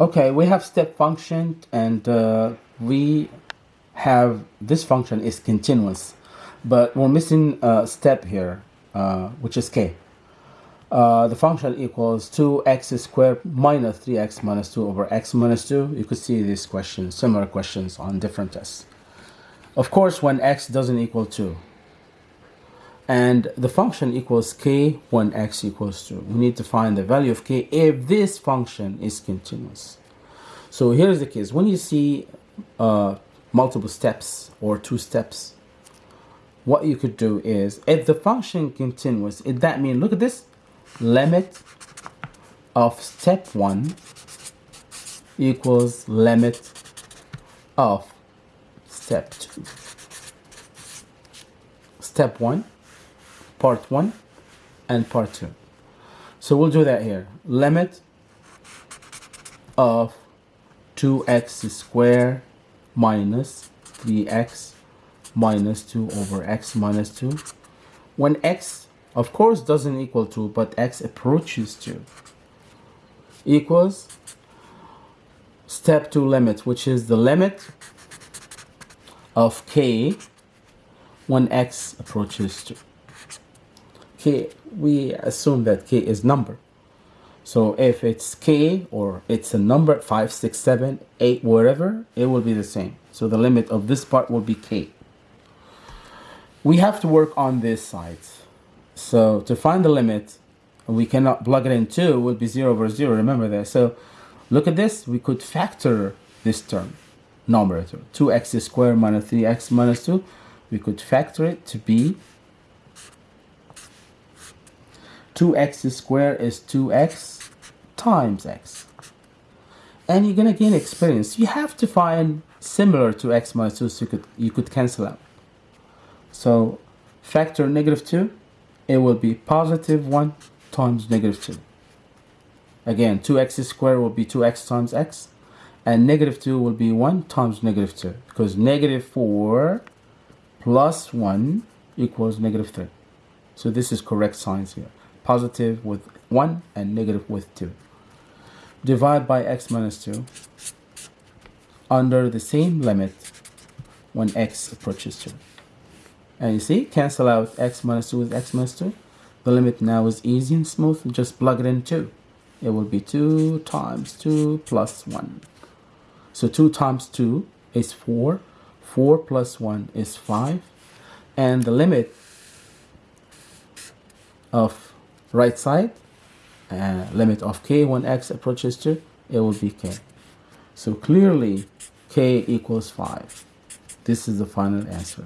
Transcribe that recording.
Okay, we have step function and uh, we have this function is continuous, but we're missing a step here, uh, which is k. Uh, the function equals 2x squared minus 3x minus 2 over x minus 2. You could see these questions, similar questions on different tests. Of course, when x doesn't equal 2, and the function equals k when x equals 2. We need to find the value of k if this function is continuous. So here's the case. When you see uh, multiple steps or two steps, what you could do is, if the function continuous, if that means, look at this, limit of step 1 equals limit of step 2. Step 1 part 1 and part 2. So we'll do that here. Limit of 2x squared minus 3x minus 2 over x minus 2. When x, of course, doesn't equal 2, but x approaches 2, equals step 2 limit, which is the limit of k when x approaches 2 k we assume that k is number. So if it's k or it's a number 5 6 7 8 whatever it will be the same. So the limit of this part will be k. We have to work on this side. So to find the limit we cannot plug it in 2 would be 0 over 0 remember that. So look at this we could factor this term numerator. 2x squared minus 3x minus 2 we could factor it to be 2x squared is 2x times x. And you're gonna gain experience. You have to find similar to x minus 2 so you could, you could cancel out. So factor negative 2, it will be positive 1 times negative 2. Again, 2x squared will be 2x times x. And negative 2 will be 1 times negative 2. Because negative 4 plus 1 equals negative 3. So this is correct signs here positive with 1 and negative with 2. Divide by x minus 2 under the same limit when x approaches 2. And you see, cancel out x minus 2 with x minus 2. The limit now is easy and smooth. Just plug it in 2. It will be 2 times 2 plus 1. So 2 times 2 is 4. 4 plus 1 is 5. And the limit of right side uh, limit of k when x approaches to it will be k. So clearly k equals 5 this is the final answer